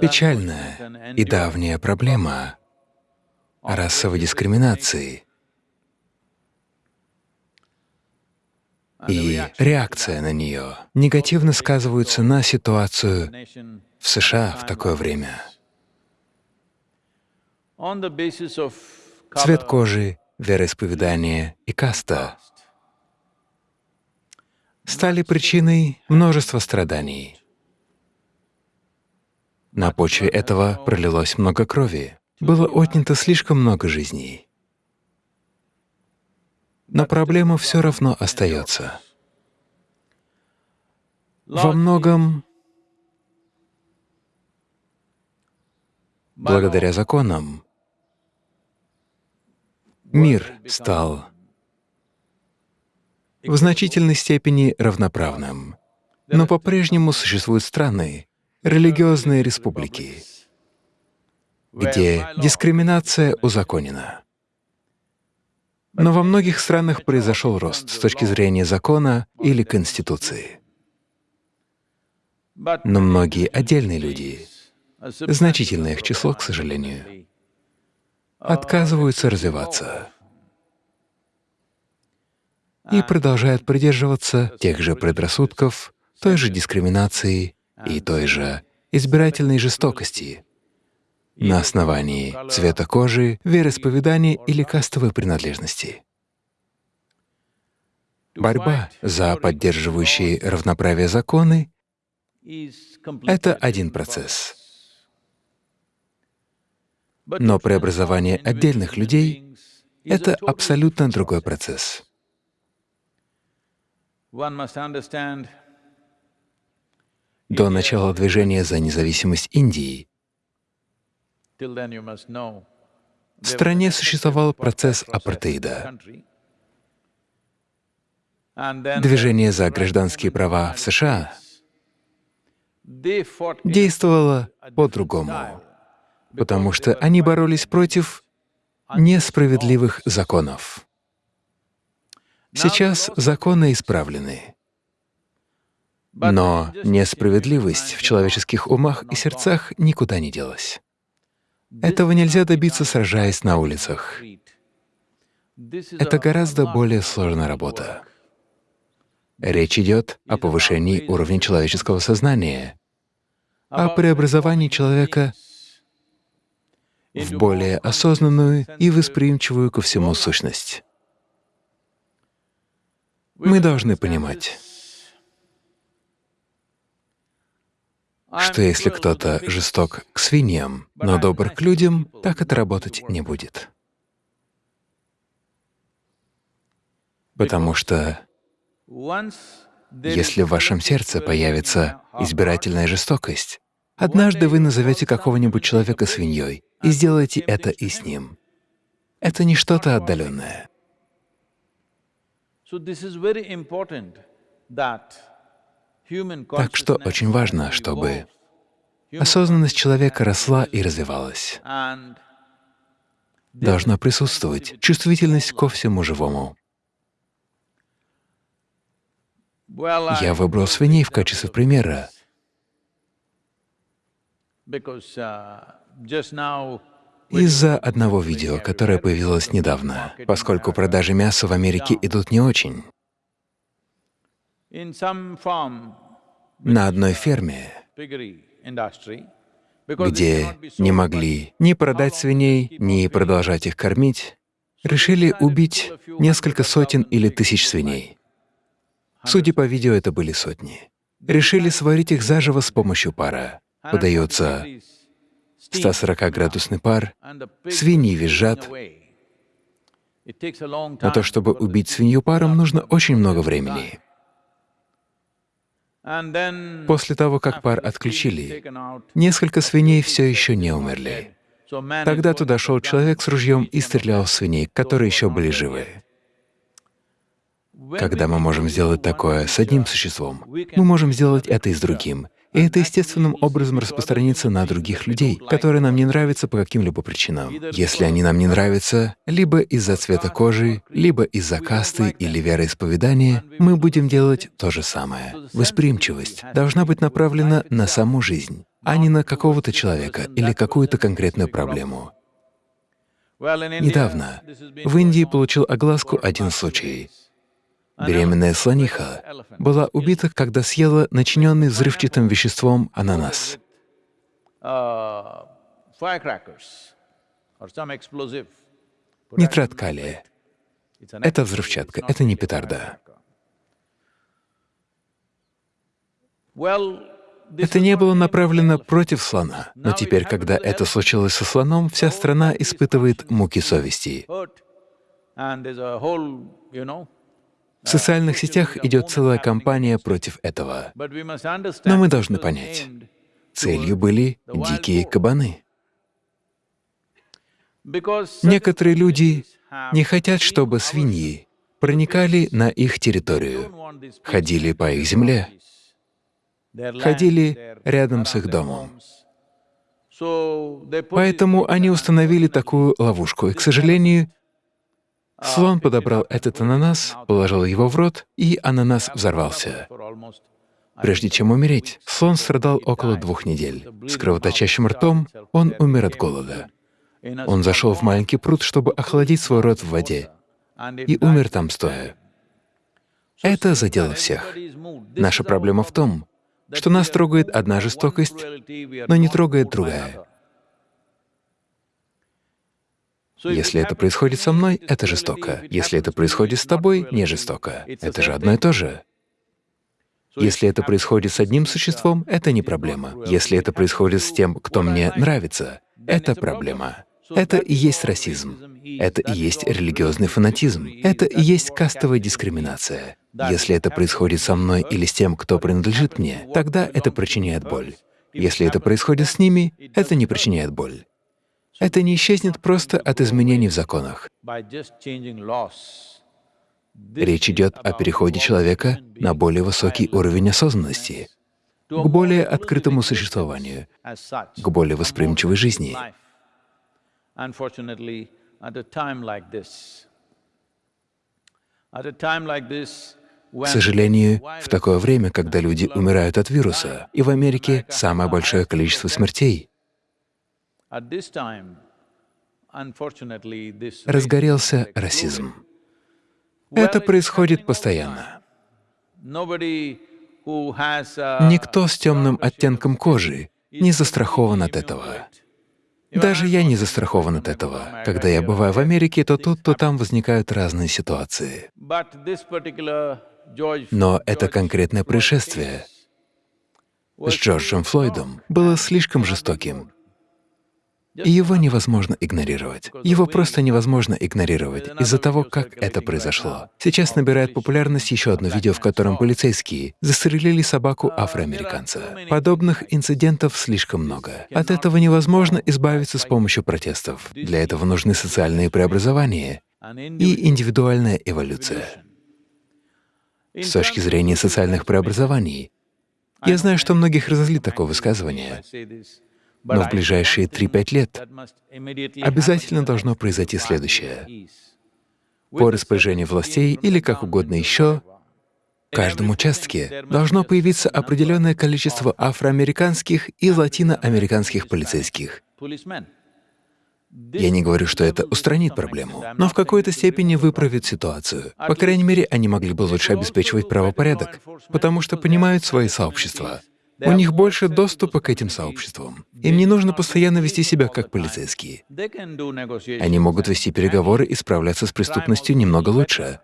Печальная и давняя проблема расовой дискриминации и реакция на нее негативно сказываются на ситуацию в США в такое время. Цвет кожи, вероисповедание и каста стали причиной множества страданий. На почве этого пролилось много крови, было отнято слишком много жизней. Но проблема все равно остается. Во многом благодаря законам мир стал в значительной степени равноправным, но по-прежнему существуют страны, религиозные республики, где дискриминация узаконена. Но во многих странах произошел рост с точки зрения закона или конституции. Но многие отдельные люди, значительное их число, к сожалению, отказываются развиваться и продолжают придерживаться тех же предрассудков, той же дискриминации и той же избирательной жестокости на основании цвета кожи, вероисповедания или кастовой принадлежности. Борьба за поддерживающие равноправие законы — это один процесс. Но преобразование отдельных людей — это абсолютно другой процесс. До начала движения за независимость Индии в стране существовал процесс апартеида. Движение за гражданские права в США действовало по-другому, потому что они боролись против несправедливых законов. Сейчас законы исправлены. Но несправедливость в человеческих умах и сердцах никуда не делась. Этого нельзя добиться, сражаясь на улицах. Это гораздо более сложная работа. Речь идет о повышении уровня человеческого сознания, о преобразовании человека в более осознанную и восприимчивую ко всему сущность. Мы должны понимать, что если кто-то жесток к свиньям, но добр к людям, так это работать не будет. Потому что если в вашем сердце появится избирательная жестокость, однажды вы назовете какого-нибудь человека свиньей и сделаете это и с ним. Это не что-то отдаленное. Так что очень важно, чтобы осознанность человека росла и развивалась. Должна присутствовать чувствительность ко всему живому. Я выбрал свиней в качестве примера, из-за одного видео, которое появилось недавно, поскольку продажи мяса в Америке идут не очень. На одной ферме, где не могли ни продать свиней, ни продолжать их кормить, решили убить несколько сотен или тысяч свиней. Судя по видео, это были сотни. Решили сварить их заживо с помощью пара. Подается 140-градусный пар, свиньи визжат. На то, чтобы убить свинью паром, нужно очень много времени. После того, как пар отключили, несколько свиней все еще не умерли. Тогда туда шел человек с ружьем и стрелял в свиней, которые еще были живы. Когда мы можем сделать такое с одним существом, мы можем сделать это и с другим. И это естественным образом распространится на других людей, которые нам не нравятся по каким-либо причинам. Если они нам не нравятся, либо из-за цвета кожи, либо из-за касты или вероисповедания, мы будем делать то же самое. Восприимчивость должна быть направлена на саму жизнь, а не на какого-то человека или какую-то конкретную проблему. Недавно в Индии получил огласку один случай. Беременная слониха была убита, когда съела начиненный взрывчатым веществом ананас. Нитрат калия. Это взрывчатка, это не петарда. Это не было направлено против слона, но теперь, когда это случилось со слоном, вся страна испытывает муки совести. В социальных сетях идет целая кампания против этого. Но мы должны понять, целью были дикие кабаны. Некоторые люди не хотят, чтобы свиньи проникали на их территорию, ходили по их земле, ходили рядом с их домом. Поэтому они установили такую ловушку, и, к сожалению, слон подобрал этот ананас, положил его в рот, и ананас взорвался. Прежде чем умереть, слон страдал около двух недель. С кровоточащим ртом он умер от голода. Он зашел в маленький пруд, чтобы охладить свой рот в воде, и умер там стоя. Это задело всех. Наша проблема в том, что нас трогает одна жестокость, но не трогает другая. Если это происходит со мной, это жестоко. Если это происходит с тобой, не жестоко. Это же одно и то же. Если это происходит с одним существом, это не проблема. Если это происходит с тем, кто мне нравится, это проблема. Это и есть расизм. Это и есть религиозный фанатизм. Это и есть кастовая дискриминация. Если это происходит со мной или с тем, кто принадлежит мне, тогда это причиняет боль. Если это происходит с ними, это не причиняет боль. Это не исчезнет просто от изменений в законах. Речь идет о переходе человека на более высокий уровень осознанности, к более открытому существованию, к более восприимчивой жизни. К сожалению, в такое время, когда люди умирают от вируса, и в Америке самое большое количество смертей, разгорелся расизм. Это происходит постоянно. Никто с темным оттенком кожи не застрахован от этого. Даже я не застрахован от этого. Когда я бываю в Америке, то тут, то там возникают разные ситуации. Но это конкретное происшествие с Джорджем Флойдом было слишком жестоким. И его невозможно игнорировать. Его просто невозможно игнорировать из-за того, как это произошло. Сейчас набирает популярность еще одно видео, в котором полицейские застрелили собаку афроамериканца. Подобных инцидентов слишком много. От этого невозможно избавиться с помощью протестов. Для этого нужны социальные преобразования и индивидуальная эволюция. С точки зрения социальных преобразований, я знаю, что многих разозлит такое высказывание, но в ближайшие 3-5 лет обязательно должно произойти следующее. По распоряжению властей или как угодно еще, в каждом участке должно появиться определенное количество афроамериканских и латиноамериканских полицейских. Я не говорю, что это устранит проблему, но в какой-то степени выправит ситуацию. По крайней мере, они могли бы лучше обеспечивать правопорядок, потому что понимают свои сообщества. У них больше доступа к этим сообществам. Им не нужно постоянно вести себя как полицейские. Они могут вести переговоры и справляться с преступностью немного лучше.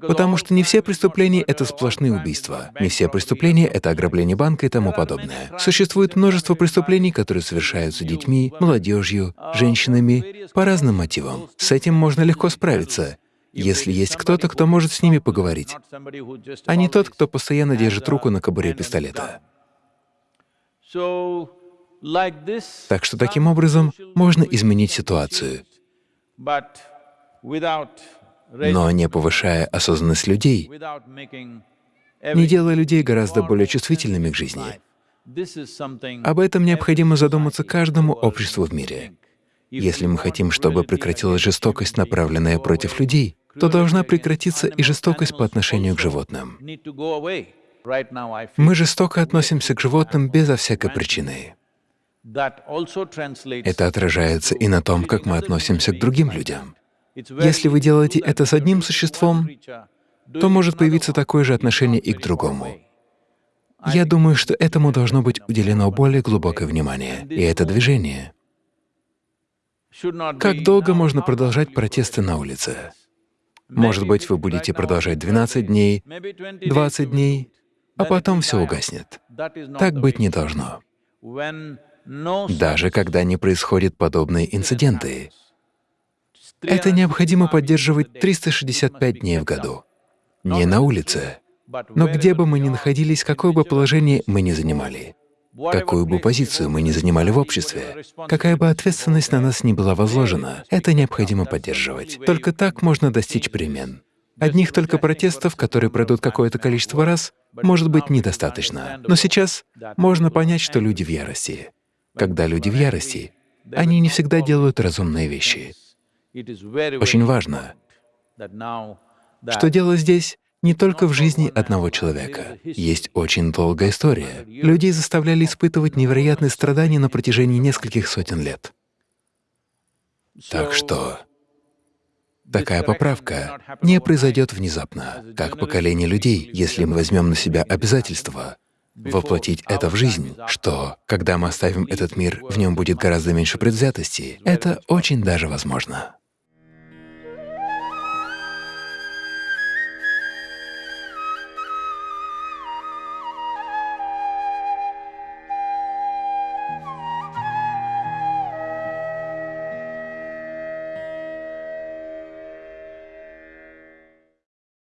Потому что не все преступления — это сплошные убийства, не все преступления — это ограбление банка и тому подобное. Существует множество преступлений, которые совершаются детьми, молодежью, женщинами по разным мотивам. С этим можно легко справиться, если есть кто-то, кто может с ними поговорить, а не тот, кто постоянно держит руку на кобуре пистолета. Так что таким образом можно изменить ситуацию, но не повышая осознанность людей, не делая людей гораздо более чувствительными к жизни, Об этом необходимо задуматься каждому обществу в мире. Если мы хотим, чтобы прекратилась жестокость, направленная против людей, то должна прекратиться и жестокость по отношению к животным. Мы жестоко относимся к животным безо всякой причины. Это отражается и на том, как мы относимся к другим людям. Если вы делаете это с одним существом, то может появиться такое же отношение и к другому. Я думаю, что этому должно быть уделено более глубокое внимание, и это движение. Как долго можно продолжать протесты на улице? Может быть, вы будете продолжать 12 дней, 20 дней, а потом все угаснет. Так быть не должно. Даже когда не происходят подобные инциденты. Это необходимо поддерживать 365 дней в году. Не на улице, но где бы мы ни находились, какое бы положение мы ни занимали, какую бы позицию мы ни занимали в обществе, какая бы ответственность на нас ни была возложена, это необходимо поддерживать. Только так можно достичь перемен. Одних только протестов, которые пройдут какое-то количество раз, может быть недостаточно. Но сейчас можно понять, что люди в ярости. Когда люди в ярости, они не всегда делают разумные вещи. Очень важно, что дело здесь не только в жизни одного человека. Есть очень долгая история. Людей заставляли испытывать невероятные страдания на протяжении нескольких сотен лет. Так что такая поправка не произойдет внезапно, как поколение людей, если мы возьмем на себя обязательство воплотить это в жизнь, что, когда мы оставим этот мир, в нем будет гораздо меньше предвзятости, это очень даже возможно.